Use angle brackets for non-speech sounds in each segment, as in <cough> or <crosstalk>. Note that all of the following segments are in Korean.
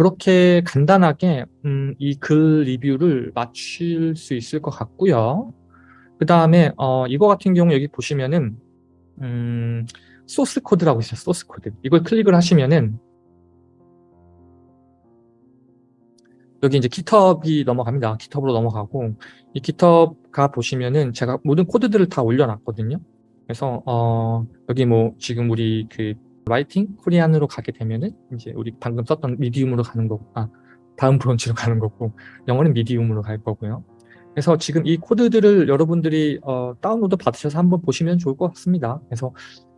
그렇게 간단하게 음, 이 글 리뷰를 맞출 수 있을 것 같고요. 그 다음에 어, 이거 같은 경우 여기 보시면은 음, source code라고 있어요. source code. 이걸 클릭을 하시면은 여기 이제 GitHub이 넘어갑니다. GitHub으로 넘어가고 이 GitHub가 보시면은 제가 모든 코드들을 다 올려놨거든요. 그래서 어, 여기 뭐 지금 우리 그 writing Korean으로 가게 되면은 이제 우리 방금 썼던 Medium으로 가는 거고 아 다음 브런치로 가는 거고 영어는 Medium으로 갈 거고요. 그래서 지금 이 코드들을 여러분들이 어, 다운로드 받으셔서 한번 보시면 좋을 것 같습니다. 그래서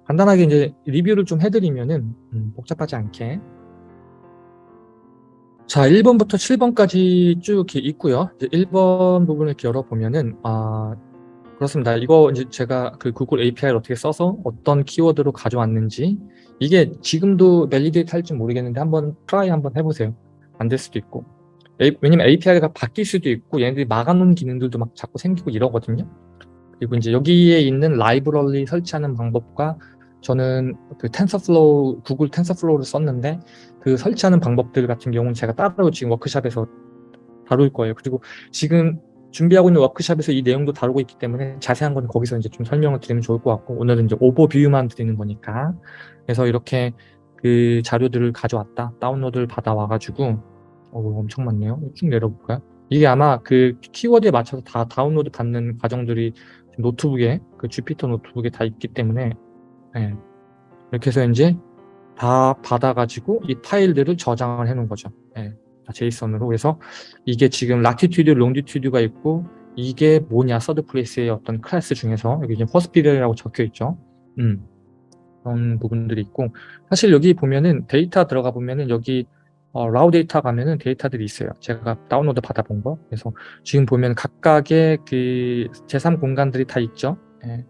간단하게 이제 리뷰를 좀 해드리면은 음, 복잡하지 않게 자 1번부터 7번까지 쭉 있고요. 이제 1번 부분을 이렇게 열어보면은 아 그렇습니다. 이거 이제 제가 그 구글 API를 어떻게 써서 어떤 키워드로 가져왔는지 이게 지금도 validate 할지 모르겠는데 한번 try 한번 해보세요. 안 될 수도 있고 왜냐면 API가 바뀔 수도 있고 얘네들이 막아놓은 기능들도 막 자꾸 생기고 이러거든요. 그리고 이제 여기에 있는 library 설치하는 방법과 저는 그 TensorFlow, 구글 TensorFlow를 썼는데 그 설치하는 방법들 같은 경우는 제가 따로 지금 워크샵에서 다룰 거예요. 그리고 지금 준비하고 있는 워크샵에서 이 내용도 다루고 있기 때문에 자세한 건 거기서 이제 좀 설명을 드리면 좋을 것 같고 오늘은 이제 오버뷰만 드리는 거니까 그래서 이렇게 그 자료들을 가져왔다 다운로드를 받아와가지고 어, 엄청 많네요 쭉 내려볼까요 이게 아마 그 키워드에 맞춰서 다 다운로드 받는 과정들이 노트북에 그 Jupyter 노트북에 다 있기 때문에 네. 이렇게 해서 이제 다 받아가지고 이 파일들을 저장을 해 놓은 거죠 네. JSON으로 그래서 이게 지금 latitude, longitude가 있고 이게 뭐냐 third place의 어떤 클래스 중에서 여기 지금 패스트푸드라고 적혀 있죠. 음, 그런 부분들이 있고 사실 여기 보면은 데이터 들어가 보면은 여기 어, raw 데이터 가면은 데이터들이 있어요. 제가 다운로드 받아본 거. 그래서 지금 보면 각각의 그 제3 공간들이 다 있죠. 네,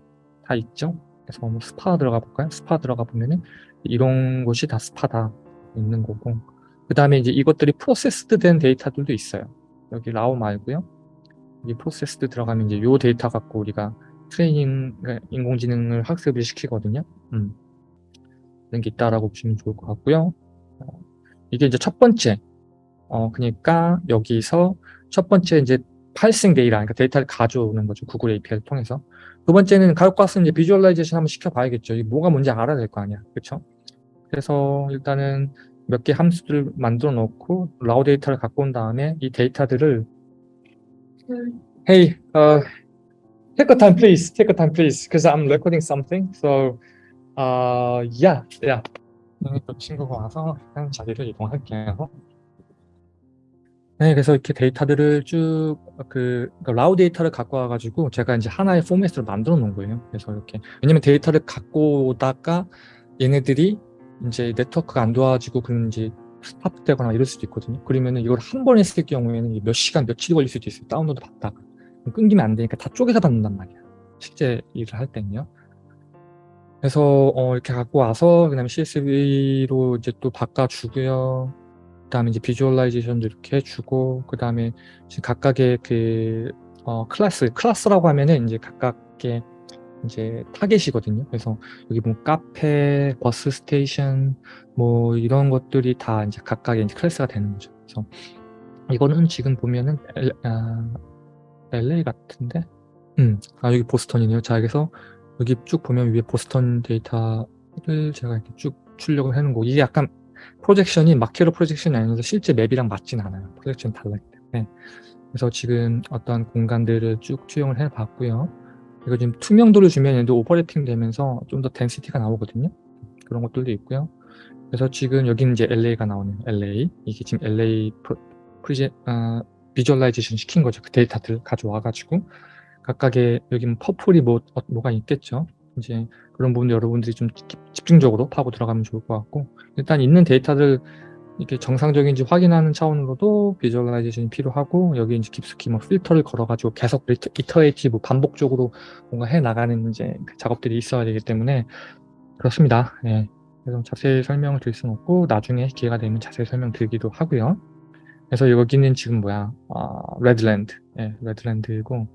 다 있죠. 그래서 뭐 스파 들어가 볼까요? 스파 들어가 보면은 이런 곳이 다 스파다 있는 거고 그 다음에 이제 이것들이 processed 된 데이터들도 있어요. 여기 raw 말고요. 여기 processed 들어가면 이제 요 데이터 갖고 우리가 트레이닝, 그러니까 인공지능을 학습을 시키거든요. 음. 그런 게 있다라고 보시면 좋을 것 같고요. 어, 이게 이제 첫 번째. 어, 그러니까 여기서 첫 번째 이제 parsing 데이터, 그러니까 데이터를 가져오는 거죠. 구글 API를 통해서. 두 번째는 가져왔으면 이제 visualization 한번 시켜봐야겠죠. 이게 뭐가 뭔지 알아야 될 거 아니야. 그렇죠? 그래서 일단은 몇 개 함수들을 만들어 놓고 raw 데이터를 갖고 온 다음에 이 데이터들을 Hey, uh, take a time please, take a time please, because I'm recording something. So, uh, yeah, yeah. 또 친구가 와서 그냥 자리를 이동할게요. 네, 그래서 이렇게 데이터들을 쭉 그 raw 데이터를 갖고 와가지고 제가 이제 하나의 포맷으로 만들어 놓은 거예요. 그래서 이렇게 왜냐면 데이터를 갖고 오다가 얘네들이 이제 네트워크가 안 좋아지고 그런 이제 stop되거나 이럴 수도 있거든요. 그러면은 이걸 한 번 했을 경우에는 몇 시간, 며칠이 걸릴 수도 있어요. 다운로드 받다가. 끊기면 안 되니까 다 쪼개서 받는단 말이야. 실제 일을 할 때는요. 그래서 어, 이렇게 갖고 와서 그다음에 CSV로 이제 또 바꿔주고요. 그다음에 이제 visualization도 이렇게 해주고 그다음에 각각의 그 어, class class라고 하면은 이제 각각의 이제 target이거든요. 그래서 여기 뭐 카페, bus station 뭐 이런 것들이 다 이제 각각의 이제 class가 되는 거죠. 그래서 이거는 지금 보면은 L, 아, LA 같은데, 음, 아 여기 보스턴이네요. 자 그래서 여기 쭉 보면 위에 보스턴 데이터를 제가 이렇게 쭉 출력을 해놓은 거. 이게 약간 projection이 Mercator projection이 아니라서 실제 map이랑 맞진 않아요. projection이 달라기 때문에. 그래서 지금 어떤 공간들을 쭉 투영을 해봤고요. 이거 지금 투명도를 주면 얘도 overlapping 되면서 좀 더 density가 나오거든요. 그런 것들도 있고요. 그래서 지금 여기는 이제 LA가 나오네요. LA. 이게 지금 LA 프리제, 어, visualization 시킨 거죠. 그 데이터들 가져와가지고. 각각의 여기 뭐 퍼플이 뭐, 어, 뭐가 있겠죠. 이제 그런 부분들 여러분들이 좀 집중적으로 파고 들어가면 좋을 것 같고. 일단 있는 데이터들 이게 정상적인지 확인하는 차원으로도 visualization이 필요하고 여기 이제 깊숙이 뭐 필터를 걸어가지고 계속 iterative 반복적으로 뭔가 해 나가는 이제 그 작업들이 있어야 되기 때문에 그렇습니다. 예. 그래서 자세히 설명을 드릴 수는 없고 나중에 기회가 되면 자세히 설명 드리기도 하고요. 그래서 여기는 지금 뭐야 아, 레드랜드, 예, 레드랜드고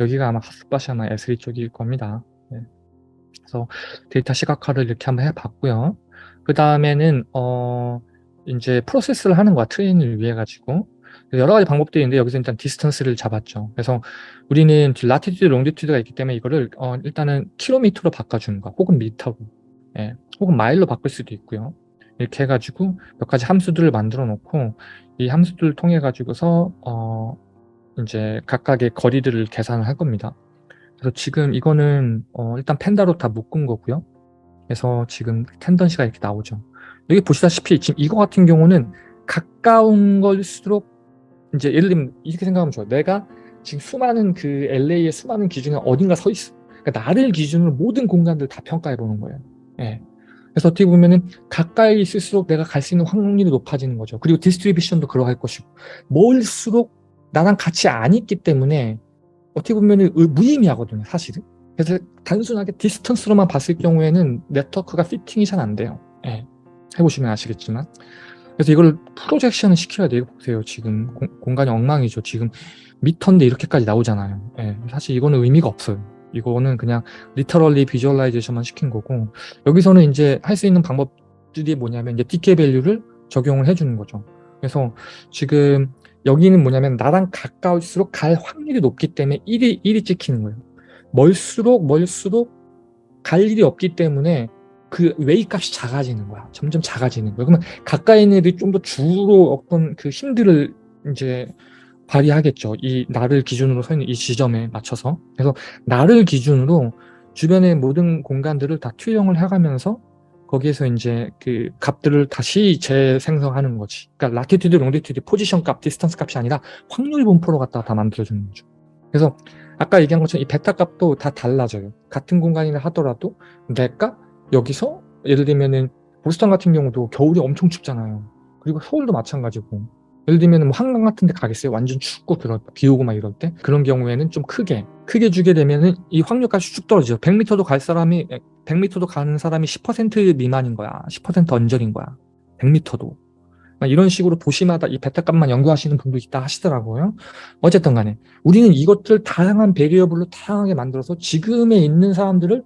여기가 아마 하스바시아나 S3 쪽일 겁니다. 예. 그래서 데이터 시각화를 이렇게 한번 해봤고요. 그 다음에는 어 이제 프로세스를 하는 거야 트레이닝을 위해 가지고 여러 가지 방법들이 있는데 여기서 일단 distance를 잡았죠. 그래서 우리는 latitude, longitude가 있기 때문에 이거를 어, 일단은 킬로미터로 바꿔주는 거 혹은 미터로 예, 혹은 마일로 바꿀 수도 있고요. 이렇게 해가지고 몇 가지 함수들을 만들어 놓고 이 함수들을 통해 가지고서 어, 이제 각각의 거리들을 계산을 할 겁니다. 그래서 지금 이거는 어, 일단 펜다로 다 묶은 거고요. 그래서 지금 텐던시가 이렇게 나오죠. 여기 보시다시피 지금 이거 같은 경우는 가까운 걸수록 이제 예를 들면 이렇게 생각하면 좋아요. 내가 지금 수많은 그 LA의 수많은 기준에 어딘가 서 있어. 그러니까 나를 기준으로 모든 공간들 다 평가해 보는 거예요. 예. 그래서 어떻게 보면은 가까이 있을수록 내가 갈 수 있는 확률이 높아지는 거죠. 그리고 distribution도 그러할 것이고 멀수록 나랑 같이 안 있기 때문에 어떻게 보면은 무의미하거든요, 사실은. 그래서 단순하게 distance로만 봤을 경우에는 네트워크가 fitting이 잘 안 돼요. 예. 해보시면 아시겠지만. 그래서 이걸 projection을 시켜야 돼요. 보세요. 지금 공, 간이 엉망이죠. 지금 미터인데 이렇게까지 나오잖아요. 예. 사실 이거는 의미가 없어요. 이거는 그냥 literally visualization만 시킨 거고 여기서는 이제 할 수 있는 방법들이 뭐냐면 이제 DK 밸류를 적용을 해주는 거죠. 그래서 지금 여기는 뭐냐면 나랑 가까울수록 갈 확률이 높기 때문에 1이 1이 찍히는 거예요. 멀수록 멀수록 갈 일이 없기 때문에 그 웨이 값이 작아지는 거야. 점점 작아지는 거야. 그러면 가까이 있는 애들이 좀 더 주로 어떤 그 힘들을 이제 발휘하겠죠. 이 나를 기준으로 서 있는 이 지점에 맞춰서. 그래서 나를 기준으로 주변의 모든 공간들을 다 투영을 해가면서 거기에서 이제 그 값들을 다시 재생성하는 거지. 그러니까 latitude, longitude, position 값, distance 값이 아니라 확률 분포로 갖다가 다 만들어주는 거죠. 그래서 아까 얘기한 것처럼 이 베타 값도 다 달라져요. 같은 공간이라 하더라도 내가 여기서 예를 들면은 보스턴 같은 경우도 겨울이 엄청 춥잖아요. 그리고 서울도 마찬가지고. 예를 들면 뭐 한강 같은 데 가겠어요? 완전 춥고 그럴 비 오고 막 이럴 때? 그런 경우에는 좀 크게 크게 주게 되면은 이 확률값이 쭉 떨어지죠. 100m도 갈 사람이 100m도 가는 사람이 10% 미만인 거야. 10% 언저리인 거야. 100m도. 이런 식으로 도시마다 이 베타 값만 연구하시는 분도 있다 하시더라고요. 어쨌든 간에 우리는 이것들 다양한 베리어블로 다양하게 만들어서 지금에 있는 사람들을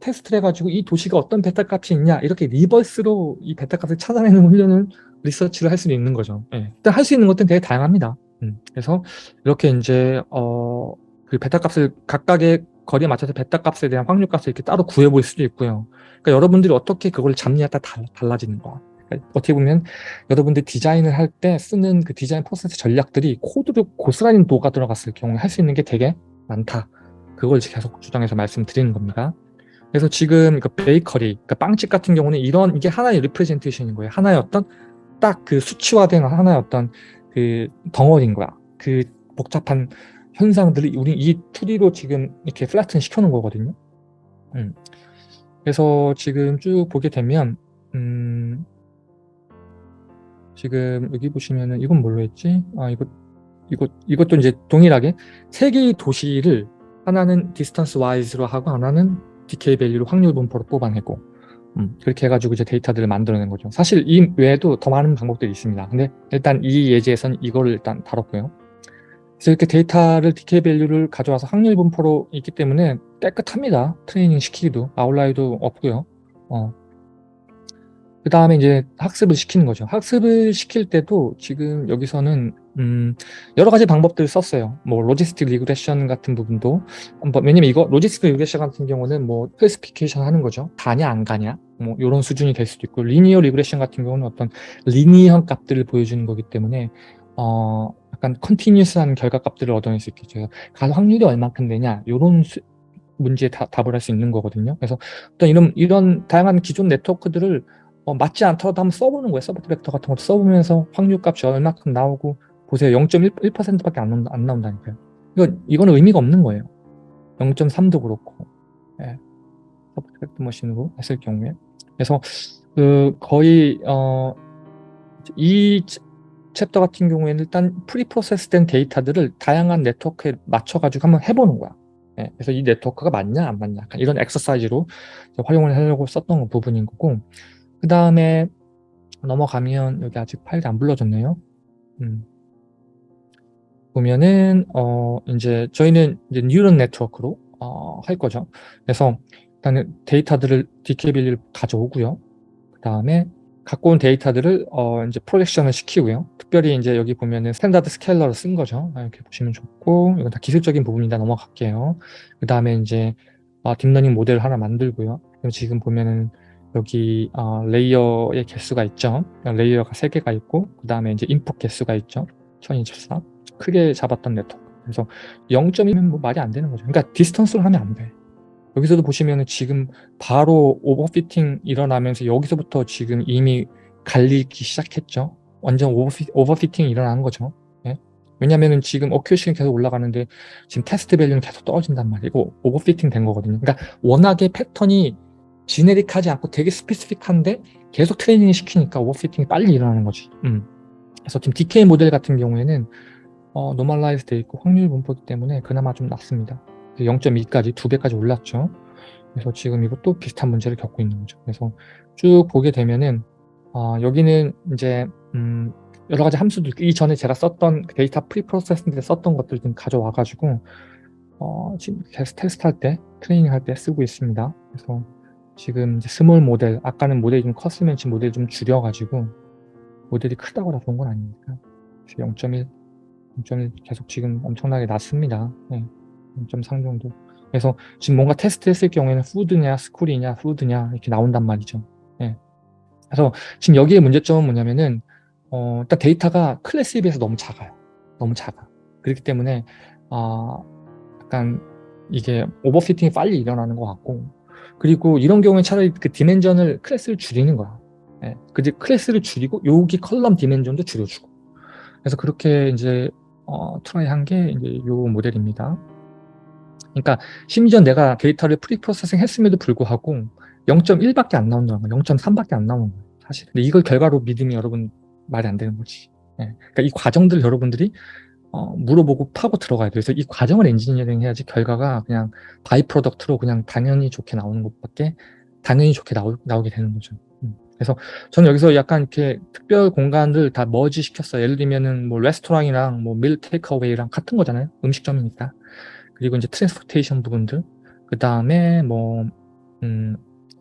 테스트를 해가지고 이 도시가 어떤 베타 값이 있냐 이렇게 reverse로 이 베타 값을 찾아내는 훈련을 리서치를 할 수 있는 거죠. 예. 일단 할 수 있는 것들은 되게 다양합니다. 음. 그래서 이렇게 이제 어, 그 베타 값을 각각의 거리에 맞춰서 베타 값에 대한 확률 값을 이렇게 따로 구해 볼 수도 있고요. 그러니까 여러분들이 어떻게 그걸 잡냐에 따라 달라지는 거야. 그러니까 어떻게 보면 여러분들 디자인을 할 때 쓰는 그 디자인 프로세스 전략들이 코드로 고스란히 녹아 들어갔을 경우에 할 수 있는 게 되게 많다. 그걸 계속 주장해서 말씀드리는 겁니다. 그래서 지금 그 베이커리, 그러니까 빵집 같은 경우는 이런 이게 하나의 representation인 거예요. 하나의 어떤 딱 그 수치화된 하나의 어떤 그 덩어리인 거야. 그 복잡한 현상들이 우리 이 2D로 지금 이렇게 flatten 시켜놓은 거거든요. 음. 그래서 지금 쭉 보게 되면 음, 지금 여기 보시면은 이건 뭘로 했지? 아 이거 이것 이것도 이제 동일하게 세 개의 도시를 하나는 distance wise로 하고 하나는 DK 밸류로 확률 분포로 뽑아내고 음, 그렇게 해가지고 이제 데이터들을 만들어낸 거죠. 사실 이 외에도 더 많은 방법들이 있습니다. 근데 일단 이 예제에서는 이거를 일단 다뤘고요. 그래서 이렇게 데이터를 DK 밸류를 가져와서 확률 분포로 있기 때문에 깨끗합니다. 트레이닝 시키기도 outlier도 없고요. 어, 그 다음에 이제 학습을 시키는 거죠. 학습을 시킬 때도 지금 여기서는 음 여러 가지 방법들을 썼어요. 뭐 logistic regression 같은 부분도 뭐 왜냐면 이거 logistic regression 같은 경우는 뭐 classification 하는 거죠. 가냐 안 가냐 뭐 이런 수준이 될 수도 있고 linear regression 같은 경우는 어떤 linear 값들을 보여주는 거기 때문에 어 약간 continuous한 결과 값들을 얻어낼 수 있겠죠. 가 확률이 얼만큼 되냐 이런 문제에 다, 답을 할 수 있는 거거든요. 그래서 어떤 이런 이런 다양한 기존 네트워크들을 어, 맞지 않더라도 한번 써보는 거예요. support vector 같은 것도 써보면서 확률값이 얼마큼 나오고 보세요. 0.1%밖에 안, 나온다, 안 나온다니까요. 이거, 이거는 의미가 없는 거예요. 0.3도 그렇고 예. support vector machine으로 했을 경우에 그래서 그 거의 어, 이 챕터 같은 경우에는 일단 preprocess 된 데이터들을 다양한 네트워크에 맞춰가지고 한번 해보는 거야. 예, 그래서 이 네트워크가 맞냐 안 맞냐 이런 엑서사이즈로 활용을 하려고 썼던 부분인 거고 그 다음에 넘어가면 여기 아직 파일이 안 불러졌네요. 음. 보면은 어 이제 저희는 이제 neural network로 어, 할 거죠. 그래서 일단은 데이터들을 DKB를 가져오고요. 그 다음에 갖고 온 데이터들을 어 이제 projection을 시키고요. 특별히 이제 여기 보면은 standard scaler를 쓴 거죠. 아, 이렇게 보시면 좋고 이건 다 기술적인 부분이다 넘어갈게요. 그 다음에 이제 어, deep learning 모델을 하나 만들고요. 지금 보면은 여기 어, layer의 개수가 있죠. layer가 3개가 있고 그 다음에 이제 input 개수가 있죠. 1024 크게 잡았던 네트워크. 그래서 0.1면 뭐 말이 안 되는 거죠. 그러니까 distance로 하면 안 돼. 여기서도 보시면은 지금 바로 overfitting 일어나면서 여기서부터 지금 이미 갈리기 시작했죠. 완전 오버피, 오버피팅이 일어나는 거죠. 예? 왜냐면은 지금 어큐시는 계속 올라가는데 지금 test value는 계속 떨어진단 말이고 overfitting 된 거거든요. 그러니까 워낙에 패턴이 generic하지 않고 되게 specific한데 계속 트레이닝 시키니까 overfitting이 빨리 일어나는 거지. 음. 그래서 지금 decay 모델 같은 경우에는 어, normalize 돼 있고 확률 분포기 때문에 그나마 좀 낫습니다. 0.2까지 두 배까지 올랐죠. 그래서 지금 이것도 비슷한 문제를 겪고 있는 거죠. 그래서 쭉 보게 되면은 어, 여기는 이제 음, 여러 가지 함수들 이전에 제가 썼던 그 data preprocessing 때 썼던 것들 좀 가져와 가지고 어, 지금 계속 테스트 할 때 트레이닝 할 때 쓰고 있습니다. 그래서 지금 small model 아까는 모델이 좀 컸으면 지금 모델 좀 줄여 가지고 모델이 크다고 다 좋은 건 아니니까 0.1 0.1 계속 지금 엄청나게 낮습니다. 네. 0.3 정도. 그래서 지금 뭔가 테스트 했을 경우에는 food냐 school이냐 food냐 이렇게 나온단 말이죠. 예. 그래서 지금 여기에 문제점은 뭐냐면은 어, 일단 데이터가 클래스에 비해서 너무 작아요. 너무 작아. 그렇기 때문에 어, 약간 이게 overfitting이 빨리 일어나는 것 같고 그리고 이런 경우에 차라리 그 dimension을 클래스를 줄이는 거야. 예. 그지 클래스를 줄이고 여기 column dimension도 줄여주고 그래서 그렇게 이제 어, try 한 게 이제 요 모델입니다. 그러니까 심지어 내가 데이터를 preprocessing 했음에도 불구하고 0.1밖에 안 나온다는 거야. 0.3밖에 안 나오는 거야. 사실. 근데 이걸 결과로 믿으면 여러분 말이 안 되는 거지. 네. 그러니까 이 과정들 여러분들이 어, 물어보고 파고 들어가야 돼요. 그래서 이 과정을 엔지니어링 해야지 결과가 그냥 by-product로 그냥 당연히 좋게 나오는 것밖에 당연히 좋게 나오, 나오게 되는 거죠. 음. 그래서 저는 여기서 약간 이렇게 특별 공간들 다 머지 시켰어요. 예를 들면은 뭐 레스토랑이랑 뭐 meal takeaway랑 같은 거잖아요. 음식점이니까. 그리고 이제 transportation 부분들 그 다음에 뭐 음,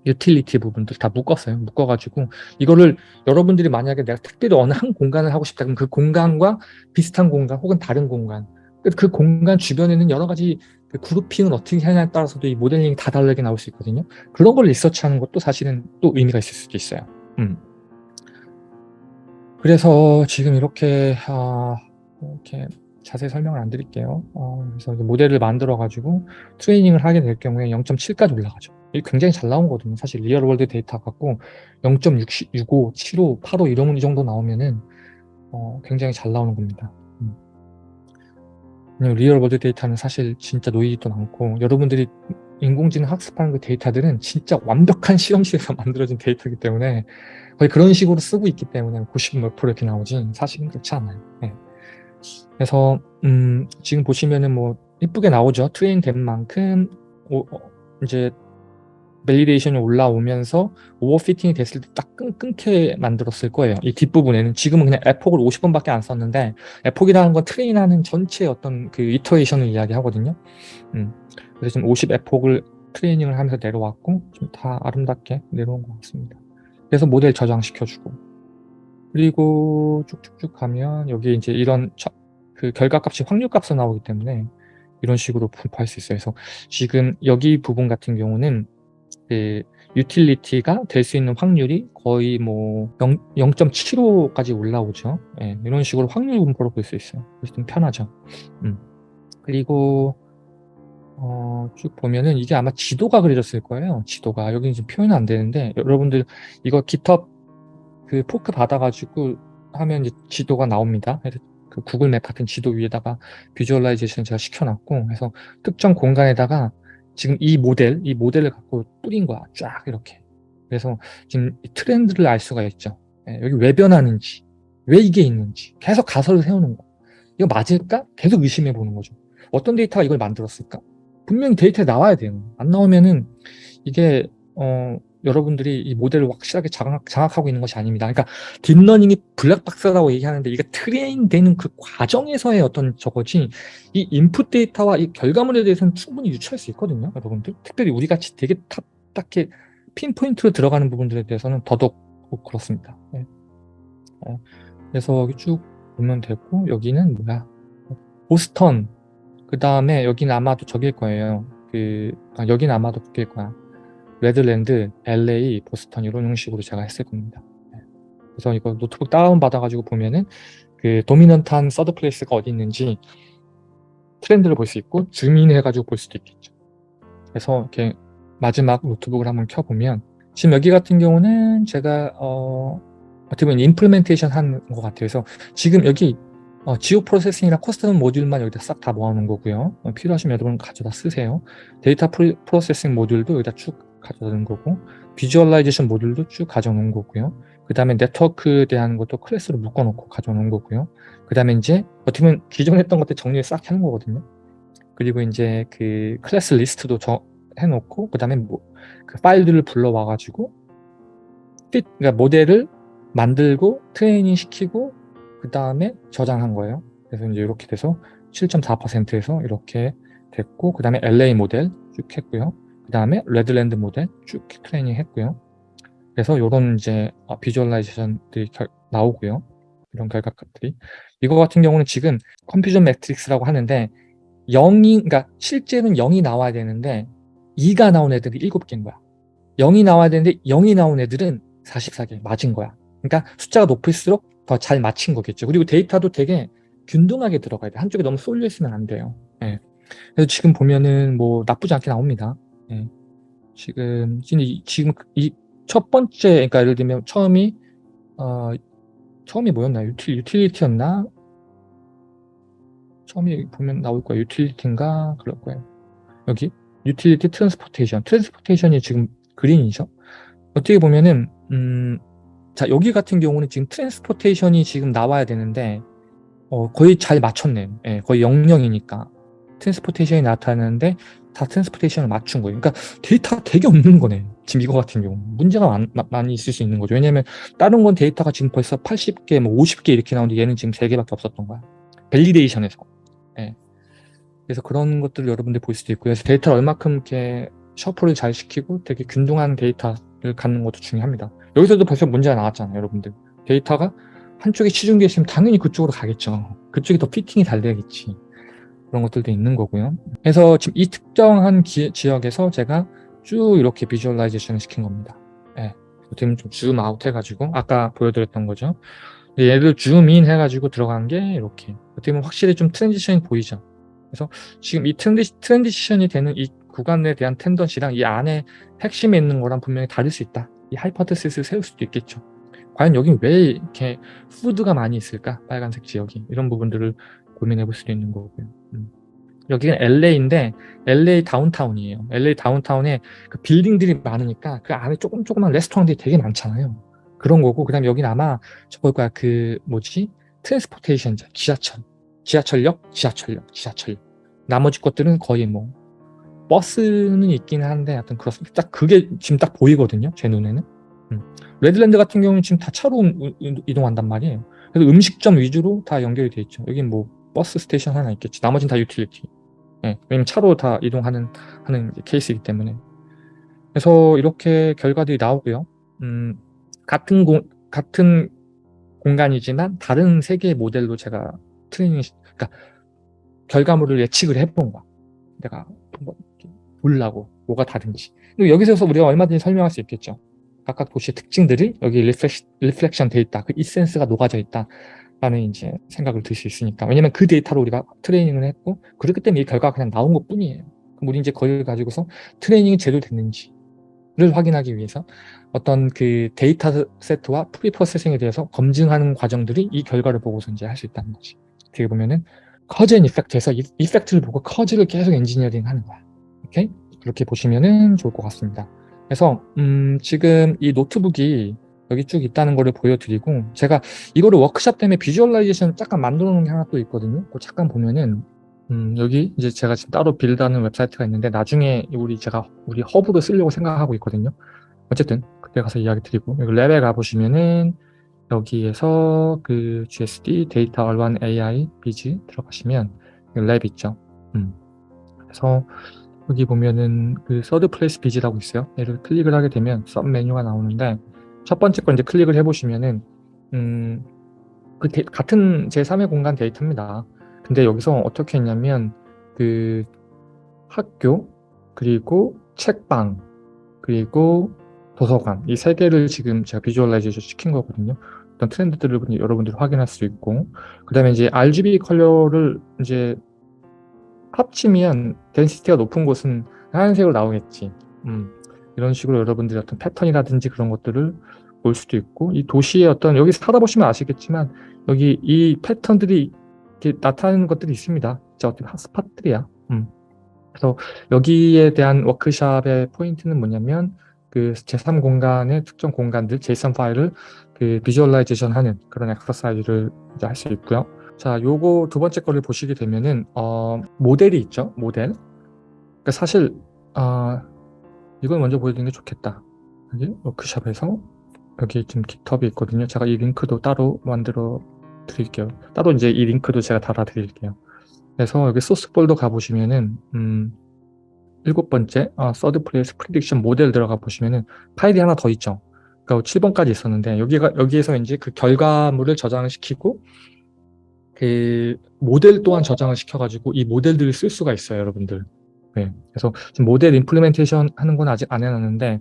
utility 부분들 다 묶었어요 묶어가지고 이거를 여러분들이 만약에 내가 특별히 어느 한 공간을 하고 싶다 그럼 그 공간과 비슷한 공간 혹은 다른 공간 그, 그 공간 주변에는 여러 가지 그 grouping을 어떻게 하냐에 따라서도 이 모델링이 다 다르게 나올 수 있거든요 그런 걸 research하는 것도 사실은 또 의미가 있을 수도 있어요 음. 그래서 지금 이렇게 아, 이렇게 자세히 설명을 안 드릴게요. 어, 그래서 모델을 만들어 가지고 트레이닝을 하게 될 경우에 0.7까지 올라가죠. 이 굉장히 잘 나온 거거든요. 사실 real world data 갖고 0.65, 75, 85 이런 이 정도 나오면은 어, 굉장히 잘 나오는 겁니다. 음. real world data는 사실 진짜 놓이지도 않고 여러분들이 인공지능 학습하는 그 데이터들은 진짜 완벽한 실험실에서 <laughs> 만들어진 데이터이기 때문에 거의 그런 식으로 쓰고 있기 때문에 90몇 프로 이렇게 나오지 사실은 그렇지 않아요. 네. 그래서 음, 지금 보시면은 뭐 이쁘게 나오죠. train 된 만큼 오, 어, 이제 validation이 올라오면서 overfitting이 됐을 때 딱 끊게 만들었을 거예요. 이 뒷부분에는 지금은 그냥 epoch을 50번밖에 안 썼는데 epoch이라는 건 train하는 전체 어떤 그 iteration을 이야기하거든요. 음, 그래서 지금 50 epoch을 트레이닝을 하면서 내려왔고 좀 다 아름답게 내려온 것 같습니다. 그래서 모델 저장시켜주고 그리고 쭉쭉쭉 가면 여기 이제 이런 그 결과값이 확률값으로 나오기 때문에 이런 식으로 분포할 수 있어요. 그래서 지금 여기 부분 같은 경우는 그 utility가 될 수 있는 확률이 거의 뭐 0.75까지 올라오죠. 네, 이런 식으로 확률 분포로 볼 수 있어요. 그래서 좀 편하죠. 음. 그리고 어, 쭉 보면은 이게 아마 지도가 그려졌을 거예요. 지도가 여기는 지금 표현은 안 되는데 여러분들 이거 GitHub 그 포크 받아가지고 하면 이제 지도가 나옵니다. 그 구글 맵 같은 지도 위에다가 visualization 제가 시켜놨고 그래서 특정 공간에다가 지금 이 모델, 이 모델을 갖고 뿌린 거야. 쫙 이렇게. 그래서 지금 트렌드를 알 수가 있죠. 예, 여기 왜 변하는지, 왜 이게 있는지 계속 가설을 세우는 거. 이거 맞을까? 계속 의심해 보는 거죠. 어떤 데이터가 이걸 만들었을까? 분명히 데이터에 나와야 돼요. 안 나오면은 이게 어 여러분들이 이 모델을 확실하게 장악, 장악 하고 있는 것이 아닙니다. 그러니까 deep learning이 블랙박스라고 얘기하는데 이게 train되는 그 과정에서의 어떤 저거지 이 인풋 데이터와 이 결과물에 대해서는 충분히 유추할 수 있거든요. 여러분들 특별히 우리 같이 되게 탁, 딱히 pinpoint로 들어가는 부분들에 대해서는 더더욱 뭐 그렇습니다. 네. 어, 그래서 여기 쭉 보면 되고 여기는 뭐야? 보스턴 그 다음에 여기는 아마도 저길 거예요. 그 아, 여기는 아마도 그길 거야. 레드랜드, LA, 보스턴 이런 형식으로 제가 했을 겁니다. 네. 그래서 이거 노트북 다운 받아가지고 보면은 그 dominant한 third place가 어디 있는지 트렌드를 볼 수 있고 zoom in 해가지고 볼 수도 있겠죠. 그래서 이렇게 마지막 노트북을 한번 켜보면 지금 여기 같은 경우는 제가 어, 어떻게 보면 implementation 한 것 같아요. 그래서 지금 여기 어, geoprocessing이랑 custom module만 여기다 싹 다 모아놓은 거고요. 어, 필요하시면 여러분 가져다 쓰세요. data processing module도 여기다 쭉 놓은 거고 visualization module도 쭉 가져놓은 거고요. 그 다음에 네트워크에 대한 것도 클래스로 묶어놓고 가져놓은 거고요. 그 다음에 이제 어떻게 보면 기존에 했던 것들 정리를 싹 해놓은 거거든요. 그리고 이제 그 클래스 리스트도 저, 해놓고 그 다음에 뭐, 그 파일들을 불러와가지고 그러니까 모델을 만들고 트레이닝 시키고 그 다음에 저장한 거예요. 그래서 이제 이렇게 돼서 7.4%에서 이렇게 됐고 그 다음에 LA 모델 쭉 했고요. 그 다음에 레드랜드 모델 쭉 트레이닝 했고요. 그래서 이런 이제 visualization들이 나오고요. 이런 결과값들이 이거 같은 경우는 지금 컴퓨전 매트릭스라고 하는데 0이 그러니까 실제는 0이 나와야 되는데 2가 나온 애들이 7개인 거야. 0이 나와야 되는데 0이 나온 애들은 44개 맞은 거야. 그러니까 숫자가 높을수록 더 잘 맞힌 거겠죠. 그리고 데이터도 되게 균등하게 들어가야 돼. 한쪽에 너무 쏠려 있으면 안 돼요. 예. 그래서 지금 보면은 뭐 나쁘지 않게 나옵니다. 예. 지금 지금 이 첫 번째 그러니까 예를 들면 처음이 어 처음이 뭐였나 유틸, utility였나 처음에 보면 나올 거예요. utility인가 그럴 거예요. 여기 utility transportation transportation이 지금 green이죠. 어떻게 보면은 음, 자 여기 같은 경우는 지금 transportation이 지금 나와야 되는데 어, 거의 잘 맞췄네요. 예, 거의 0영이니까 transportation이 나타나는데 다 transportation을 맞춘 거예요. 그러니까 데이터가 되게 없는 거네. 지금 이거 같은 경우 문제가 많, 많이 있을 수 있는 거죠. 왜냐하면 다른 건 데이터가 지금 벌써 80개, 뭐 50개 이렇게 나오는데 얘는 지금 3개밖에 없었던 거야. validation에서. 예. 그래서 그런 것들을 여러분들 볼 수도 있고요. 그래서 데이터를 얼마큼 이렇게 shuffle을 잘 시키고 되게 균등한 데이터를 갖는 것도 중요합니다. 여기서도 벌써 문제가 나왔잖아요, 여러분들. 데이터가 한쪽에 치중되어 있으면 당연히 그쪽으로 가겠죠. 그쪽이 더 fitting이 잘 돼야겠지. 그런 것들도 있는 거고요. 그래서 지금 이 특정한 기, 지역에서 제가 쭉 이렇게 visualization을 시킨 겁니다. 예. 어떻게 좀 zoom out 해가지고 아까 보여드렸던 거죠. 얘를 zoom in 해가지고 들어간 게 이렇게 어떻게 보면 확실히 좀 transition이 보이죠. 그래서 지금 이 트랜지, transition이 되는 이 구간에 대한 tendency랑 이 안에 핵심에 있는 거랑 분명히 다를 수 있다. 이 hypothesis를 세울 수도 있겠죠. 과연 여기 왜 이렇게 food가 많이 있을까? 빨간색 지역이. 이런 부분들을 고민해 볼 수도 있는 거고요. 음. 여기는 LA인데 LA 다운타운이에요. LA 다운타운에 그 빌딩들이 많으니까 그 안에 조금 조그만 레스토랑들이 되게 많잖아요. 그런 거고 그다음에 여기는 아마 저걸 거야 그 뭐지 transportation 지하철 지하철역 지하철역 지하철 나머지 것들은 거의 뭐 버스는 있긴 한데 하여튼 그렇습니다. 딱 그게 지금 딱 보이거든요. 제 눈에는. 음. Redlands 같은 경우는 지금 다 차로 이동한단 말이에요. 그래서 음식점 위주로 다 연결이 돼 있죠. 여긴 뭐 버스 station 하나 있겠지. 나머지는 다 utility. 예, 왜냐면 차로 다 이동하는 하는 케이스이기 때문에. 그래서 이렇게 결과들이 나오고요. 음, 같은 공, 같은 공간이지만 다른 세 개의 모델로 제가 트레이닝, 그러니까 결과물을 예측을 해본 거야. 내가 한번 보려고 뭐가 다른지. 그리고 여기서 우리가 얼마든지 설명할 수 있겠죠. 각각 도시의 특징들이 여기 reflec, reflection 돼 있다. 그 essence가 녹아져 있다. 라는 이제 생각을 들 수 있으니까. 왜냐면 그 데이터로 우리가 training을 했고, 그렇기 때문에 이 결과가 그냥 나온 것 뿐이에요. 그럼 우리 이제 그걸 가지고서 training이 제대로 됐는지를 확인하기 위해서 어떤 그 data set와 pre-processing에 대해서 검증하는 과정들이 이 결과를 보고서 이제 할 수 있다는 거지. 어떻게 보면은 cause and effect에서 이, effect를 보고 cause를 계속 엔지니어링 하는 거야. 오케이? 그렇게 보시면은 좋을 것 같습니다. 그래서 음, 지금 이 노트북이 여기 쭉 있다는 거를 보여드리고 제가 이거를 워크샵 때문에 visualization 잠깐 만들어 놓은 게 하나 또 있거든요. 그 잠깐 보면은 음, 여기 이제 제가 지금 따로 build하는 웹사이트가 있는데 나중에 우리 제가 우리 허브로 쓰려고 생각하고 있거든요. 어쨌든 그때 가서 이야기 드리고 여기 lab에 가보시면은 여기에서 그 GSD data urban AI viz 들어가시면 lab 있죠. 음. 그래서 여기 보면은 그 third place viz라고 있어요. 얘를 클릭을 하게 되면 서 메뉴가 나오는데 첫 번째 거 이제 클릭을 해보시면은 음, 그 데, 같은 제3의 공간 데이터입니다. 근데 여기서 어떻게 했냐면 그 학교 그리고 책방 그리고 도서관 이 세 개를 지금 제가 visualization 시킨 거거든요. 어떤 트렌드들을 여러분들이 확인할 수 있고 그 다음에 이제 RGB 컬러를 이제 합치면 density가 높은 곳은 하얀색으로 나오겠지. 음, 이런 식으로 여러분들이 어떤 패턴이라든지 그런 것들을 볼 수도 있고 이 도시의 어떤 여기 살아보시면 아시겠지만 여기 이 패턴들이 이렇게 나타나는 것들이 있습니다. 진짜 어떻게 hotspot들이야. 음. 그래서 여기에 대한 워크샵의 포인트는 뭐냐면 그 제3 공간의 특정 공간들 JSON 파일을 그 visualization 하는 그런 엑서사이즈를 이제 할 수 있고요. 자, 요거 두 번째 거를 보시게 되면은 어, 모델이 있죠. 모델. 그러니까 사실 어, 이걸 먼저 보여드리는 게 좋겠다. 여기 워크샵에서 여기 지금 GitHub이 있거든요. 제가 이 링크도 따로 만들어 드릴게요. 따로 이제 이 링크도 제가 달아 드릴게요. 그래서 여기 소스 폴더 가보시면은 음, 일곱 번째 어, third place prediction model 들어가 보시면은 파일이 하나 더 있죠. 그러니까 7번까지 있었는데 여기가 여기에서 이제 그 결과물을 저장을 시키고 그 모델 또한 저장을 시켜가지고 이 모델들을 쓸 수가 있어요, 여러분들. 네. 그래서 지금 모델 implementation 하는 건 아직 안 해놨는데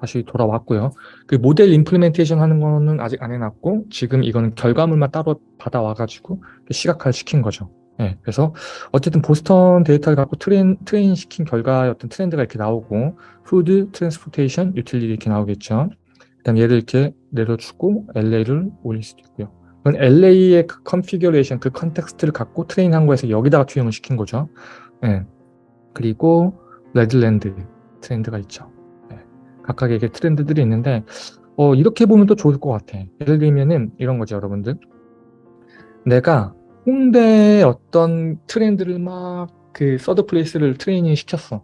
다시 돌아왔고요. 그 모델 implementation 하는 거는 아직 안 해놨고 지금 이거는 결과물만 따로 받아와가지고 시각화를 시킨 거죠. 네, 그래서 어쨌든 보스턴 데이터를 갖고 train, train 시킨 결과의 어떤 트렌드가 이렇게 나오고 food, transportation, utility 이렇게 나오겠죠. 그 다음 얘를 이렇게 내려주고 LA를 올릴 수도 있고요. 그건 LA의 그 configuration, 그 context를 갖고 train한 거에서 여기다가 투영을 시킨 거죠. 네. 그리고 Redlands 트렌드가 있죠. 네. 각각의 트렌드들이 있는데 어, 이렇게 보면 또 좋을 것 같아. 예를 들면은 이런 거죠, 여러분들. 내가 홍대의 어떤 트렌드를 막 그 third place를 트레이닝 시켰어.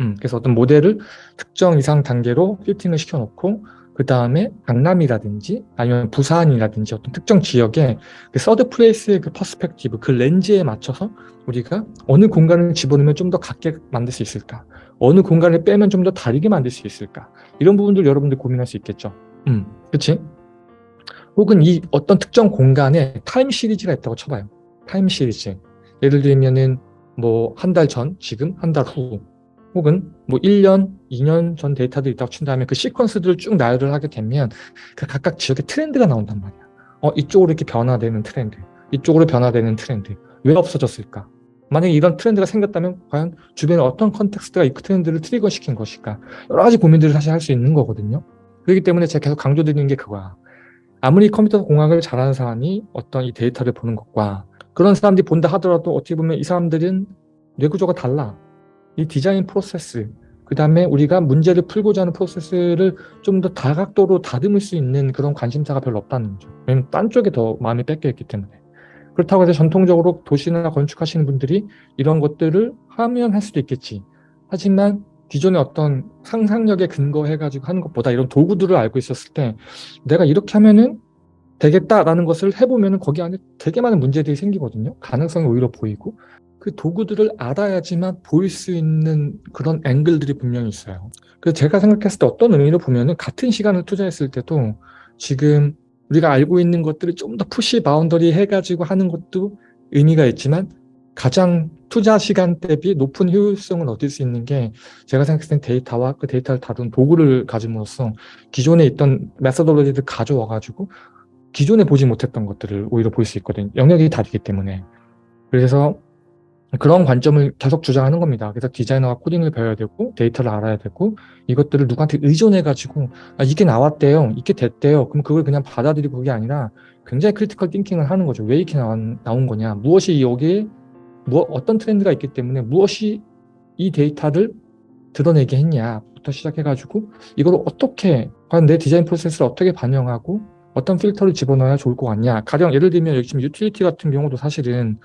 음, 그래서 어떤 모델을 특정 이상 단계로 fitting을 시켜놓고 그 다음에 강남이라든지 아니면 부산이라든지 어떤 특정 지역에 그 third place의 그 perspective, 그 렌즈에 맞춰서 우리가 어느 공간을 집어넣으면 좀 더 같게 만들 수 있을까? 어느 공간을 빼면 좀 더 다르게 만들 수 있을까? 이런 부분들 여러분들 고민할 수 있겠죠. 음, 그치? 혹은 이 어떤 특정 공간에 time series가 있다고 쳐봐요. time series. 예를 들면은 뭐 한 달 전, 지금, 한 달 후, 혹은 뭐 1년, 2년 전 데이터들이 있다고 친다면 그 시퀀스들을 쭉 나열을 하게 되면 그 각각 지역의 트렌드가 나온단 말이야. 어, 이쪽으로 이렇게 변화되는 트렌드, 이쪽으로 변화되는 트렌드. 왜 없어졌을까? 만약에 이런 트렌드가 생겼다면 과연 주변에 어떤 context가 이 트렌드를 trigger시킨 것일까? 여러 가지 고민들을 사실 할 수 있는 거거든요. 그렇기 때문에 제가 계속 강조드리는 게 그거야. 아무리 컴퓨터 공학을 잘하는 사람이 어떤 이 데이터를 보는 것과 그런 사람들이 본다 하더라도 어떻게 보면 이 사람들은 뇌구조가 달라. 이 디자인 프로세스, 그 다음에 우리가 문제를 풀고자 하는 프로세스를 좀 더 다각도로 다듬을 수 있는 그런 관심사가 별로 없다는 거죠. 왜냐면 딴 쪽에 더 마음이 뺏겨 있기 때문에. 그렇다고 해서 전통적으로 도시나 건축하시는 분들이 이런 것들을 하면 할 수도 있겠지. 하지만 기존의 어떤 상상력에 근거해가지고 하는 것보다 이런 도구들을 알고 있었을 때 내가 이렇게 하면은 되겠다라는 것을 해보면 거기 안에 되게 많은 문제들이 생기거든요. 가능성이 오히려 보이고 그 도구들을 알아야지만 보일 수 있는 그런 앵글들이 분명히 있어요. 그래서 제가 생각했을 때 어떤 의미로 보면은 같은 시간을 투자했을 때도 지금 우리가 알고 있는 것들을 좀 더 push boundary 해가지고 하는 것도 의미가 있지만 가장 투자 시간 대비 높은 효율성을 얻을 수 있는 게 제가 생각했을 때 데이터와 그 데이터를 다룬 도구를 가짐으로써 기존에 있던 메서돌로지를 가져와 가지고 기존에 보지 못했던 것들을 오히려 볼 수 있거든요. 영역이 다르기 때문에. 그래서 그런 관점을 계속 주장하는 겁니다. 그래서 디자이너가 코딩을 배워야 되고 데이터를 알아야 되고 이것들을 누구한테 의존해 가지고 아, 이게 나왔대요. 이게 됐대요. 그럼 그걸 그냥 받아들이고 그게 아니라 굉장히 critical thinking을 하는 거죠. 왜 이렇게 나온, 나온 거냐. 무엇이 여기에 뭐, 어떤 트렌드가 있기 때문에 무엇이 이 데이터를 드러내게 했냐부터 시작해가지고 이걸 어떻게 과연 내 디자인 프로세스를 어떻게 반영하고 어떤 필터를 집어넣어야 좋을 것 같냐. 가령 예를 들면 지금 utility 같은 경우도 사실은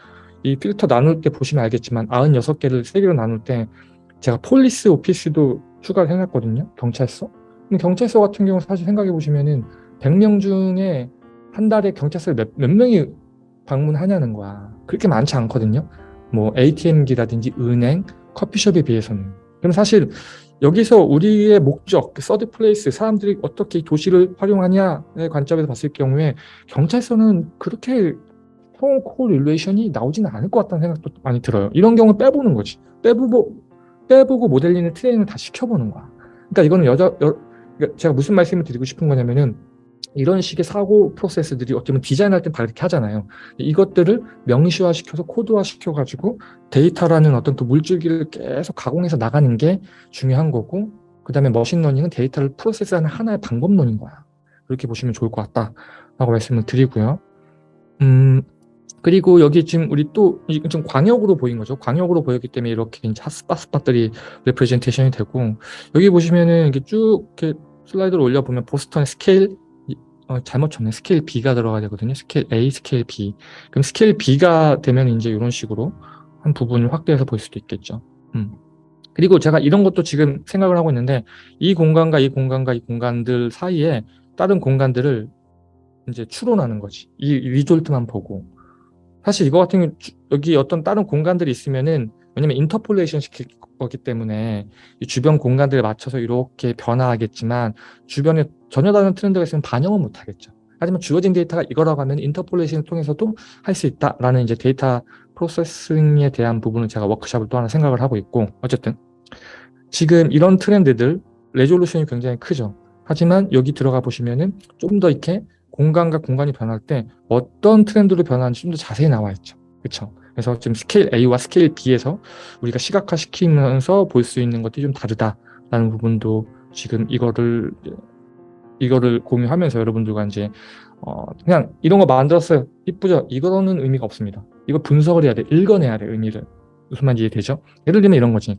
이 필터 나눌 때 보시면 알겠지만 96개를 3개로 나눌 때 제가 police office도 추가를 해놨거든요. 경찰서. 경찰서 같은 경우 사실 생각해 보시면은 100명 중에 한 달에 경찰서를 몇, 몇 명이 방문하냐는 거야. 그렇게 많지 않거든요. 뭐 ATM기라든지 은행, 커피숍에 비해서는. 그럼 사실 여기서 우리의 목적, third place, 사람들이 어떻게 도시를 활용하냐의 관점에서 봤을 경우에 경찰서는 그렇게 correlation이 나오지는 않을 것 같다는 생각도 많이 들어요. 이런 경우 빼보는 거지. 빼보고 빼보고 모델링의 트레이닝을 다 시켜보는 거야. 그러니까 이거는 여자 여, 그러니까 제가 무슨 말씀을 드리고 싶은 거냐면은 이런 식의 사고 프로세스들이 어쩌면 디자인할 땐 다 이렇게 하잖아요. 이것들을 명시화시켜서 코드화시켜가지고 데이터라는 어떤 또 물줄기를 계속 가공해서 나가는 게 중요한 거고 그 다음에 machine learning은 데이터를 프로세스하는 하나의 방법론인 거야. 그렇게 보시면 좋을 것 같다라고 말씀을 드리고요. 음, 그리고 여기 지금 우리 또 좀 광역으로 보인 거죠. 광역으로 보였기 때문에 이렇게 이제 hotspot spot들이 representation이 되고 여기 보시면은 이게 쭉 이렇게 슬라이드를 올려보면 보스턴의 스케일 어, 잘못 쳤네. 스케일 B가 들어가야 되거든요. 스케일 A, 스케일 B. 그럼 스케일 B가 되면 이제 이런 식으로 한 부분을 확대해서 볼 수도 있겠죠. 음. 그리고 제가 이런 것도 지금 생각을 하고 있는데 이 공간과 이 공간과 이 공간들 사이에 다른 공간들을 이제 추론하는 거지. 이 result만 보고. 사실 이거 같은 경우 여기 어떤 다른 공간들이 있으면은 왜냐면 interpolation 시킬 거기 때문에 주변 공간들에 맞춰서 이렇게 변화하겠지만 주변에 전혀 다른 트렌드가 있으면 반영은 못하겠죠. 하지만 주어진 데이터가 이거라고 하면 interpolation을 통해서도 할 수 있다라는 이제 data processing에 대한 부분을 제가 워크샵을 또 하나 생각을 하고 있고 어쨌든 지금 이런 트렌드들 resolution이 굉장히 크죠. 하지만 여기 들어가 보시면은 좀 더 이렇게 공간과 공간이 변할 때 어떤 트렌드로 변하는지 좀 더 자세히 나와 있죠. 그렇죠? 그래서 지금 스케일 A와 스케일 B에서 우리가 시각화시키면서 볼 수 있는 것들이 좀 다르다라는 부분도 지금 이거를 이거를 공유하면서 여러분들과 이제 어 그냥 이런 거 만들었어요. 이쁘죠? 이거는 의미가 없습니다. 이거 분석을 해야 돼. 읽어내야 돼. 의미를. 무슨 말인지 이해되죠? 예를 들면 이런 거지.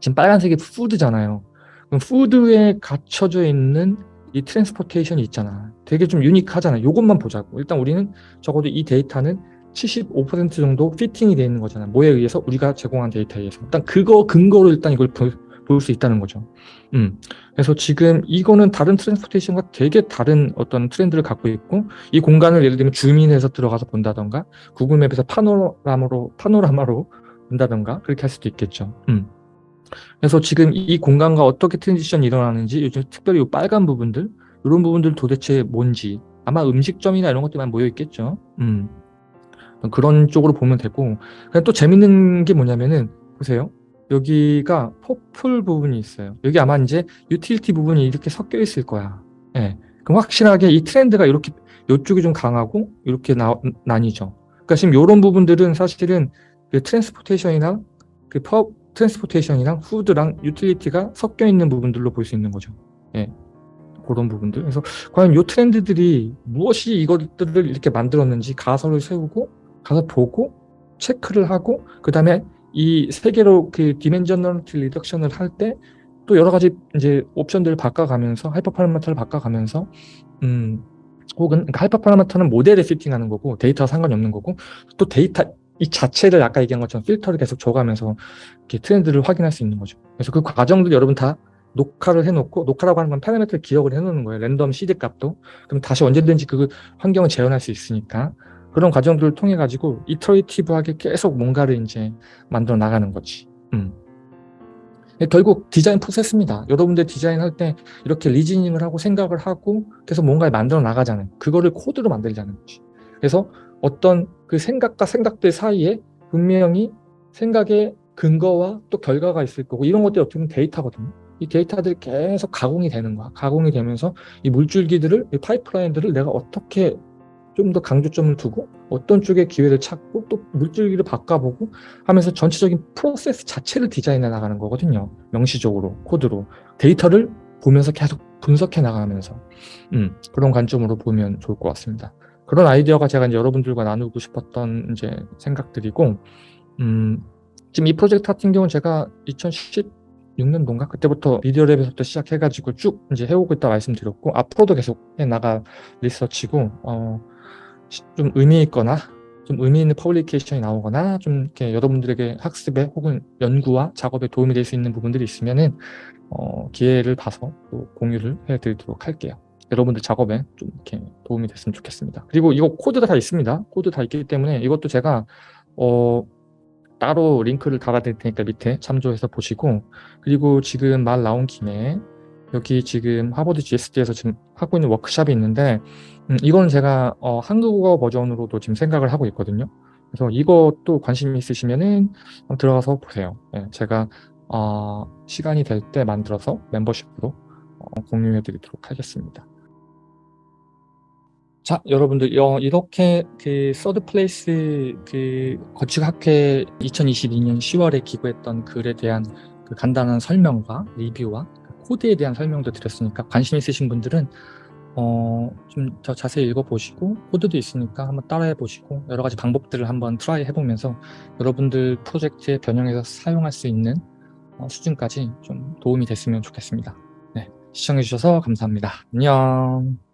지금 빨간색이 food잖아요. 그럼 food에 갖춰져 있는 이 transportation이 있잖아 되게 좀 unique하잖아 이것만 보자고 일단 우리는 적어도 이 데이터는 75% 정도 fitting이 되어 있는 거잖아요. 뭐에 의해서? 우리가 제공한 데이터에 의해서. 일단 그거 근거로 일단 이걸 볼 수 있다는 거죠. 음. 그래서 지금 이거는 다른 transportation과 되게 다른 어떤 트렌드를 갖고 있고 이 공간을 예를 들면 zoom in해서 들어가서 본다던가 구글 맵에서 파노라마로 파노라마로 본다던가 그렇게 할 수도 있겠죠. 음. 그래서 지금 이 공간과 어떻게 transition이 일어나는지 요즘 특별히 이 빨간 부분들 이런 부분들 도대체 뭔지 아마 음식점이나 이런 것들만 모여 있겠죠. 음. 그런 쪽으로 보면 되고 또 재밌는 게 뭐냐면은 보세요 여기가 purple 부분이 있어요 여기 아마 이제 utility 부분이 이렇게 섞여 있을 거야 예. 그럼 확실하게 이 트렌드가 이렇게 이쪽이 좀 강하고 이렇게 나, 나뉘죠 그러니까 지금 이런 부분들은 사실은 그 transportation이나 그 퍼, transportation이랑 food랑 utility가 섞여 있는 부분들로 볼 수 있는 거죠 예. 그런 부분들 그래서 과연 이 트렌드들이 무엇이 이것들을 이렇게 만들었는지 가설을 세우고 가서 보고 체크를 하고 그 다음에 이 세 개로 그 dimensionality reduction을 할 때 또 여러 가지 이제 옵션들을 바꿔가면서 hyper parameter를 바꿔가면서 음 혹은 그러니까 hyper parameter는 모델에 fitting하는 거고 데이터와 상관이 없는 거고 또 데이터 이 자체를 아까 얘기한 것처럼 필터를 계속 줘가면서 이렇게 트렌드를 확인할 수 있는 거죠. 그래서 그 과정들 여러분 다 녹화를 해놓고 녹화라고 하는 건 파라미터를 기억을 해놓는 거예요. random seed 값도. 그럼 다시 언제든지 그 환경을 재현할 수 있으니까 그런 과정들을 통해 가지고 iterative하게 계속 뭔가를 이제 만들어 나가는 거지. 음. 결국 디자인 프로세스입니다. 여러분들 디자인할 때 이렇게 리즈닝을 하고 생각을 하고 계속 뭔가를 만들어 나가잖아요. 그거를 코드로 만들자는 거지. 그래서 어떤 그 생각과 생각들 사이에 분명히 생각의 근거와 또 결과가 있을 거고 이런 것들이 어떻게 보면 데이터거든요. 이 데이터들이 계속 가공이 되는 거야. 가공이 되면서 이 물줄기들을, 이 파이프라인들을 내가 어떻게 좀 더 강조점을 두고 어떤 쪽에 기회를 찾고 또 물줄기를 바꿔보고 하면서 전체적인 프로세스 자체를 디자인해 나가는 거거든요. 명시적으로 코드로 데이터를 보면서 계속 분석해 나가면서 음, 그런 관점으로 보면 좋을 것 같습니다. 그런 아이디어가 제가 이제 여러분들과 나누고 싶었던 이제 생각들이고 음, 지금 이 프로젝트 같은 경우는 제가 2016년도인가 그때부터 미디어 랩에서부터 시작해가지고 쭉 이제 해오고 있다 말씀드렸고 앞으로도 계속 해 나갈 리서치고 어, 좀 의미 있거나 좀 의미 있는 publication이 나오거나 좀 이렇게 여러분들에게 학습에 혹은 연구와 작업에 도움이 될 수 있는 부분들이 있으면은 어, 기회를 봐서 또 공유를 해드리도록 할게요. 여러분들 작업에 좀 이렇게 도움이 됐으면 좋겠습니다. 그리고 이거 코드가 다 있습니다. 코드 다 있기 때문에 이것도 제가 어, 따로 링크를 달아드릴 테니까 밑에 참조해서 보시고 그리고 지금 말 나온 김에 여기 지금 하버드 GSD에서 지금 하고 있는 워크샵이 있는데 음, 이건 제가 어, 한국어 버전으로도 지금 생각을 하고 있거든요. 그래서 이것도 관심 있으시면은 한번 들어가서 보세요. 예, 제가 어, 시간이 될 때 만들어서 멤버십으로 어, 공유해 드리도록 하겠습니다. 자, 여러분들 어, 이렇게 그 third place 그 건축학회 2022년 10월에 기고했던 글에 대한 그 간단한 설명과 리뷰와 그 코드에 대한 설명도 드렸으니까 관심 있으신 분들은 어, 좀 더 자세히 읽어보시고 코드도 있으니까 한번 따라해 보시고 여러 가지 방법들을 한번 try 해보면서 여러분들 프로젝트에 변형해서 사용할 수 있는 어, 수준까지 좀 도움이 됐으면 좋겠습니다. 네, 시청해 주셔서 감사합니다. 안녕.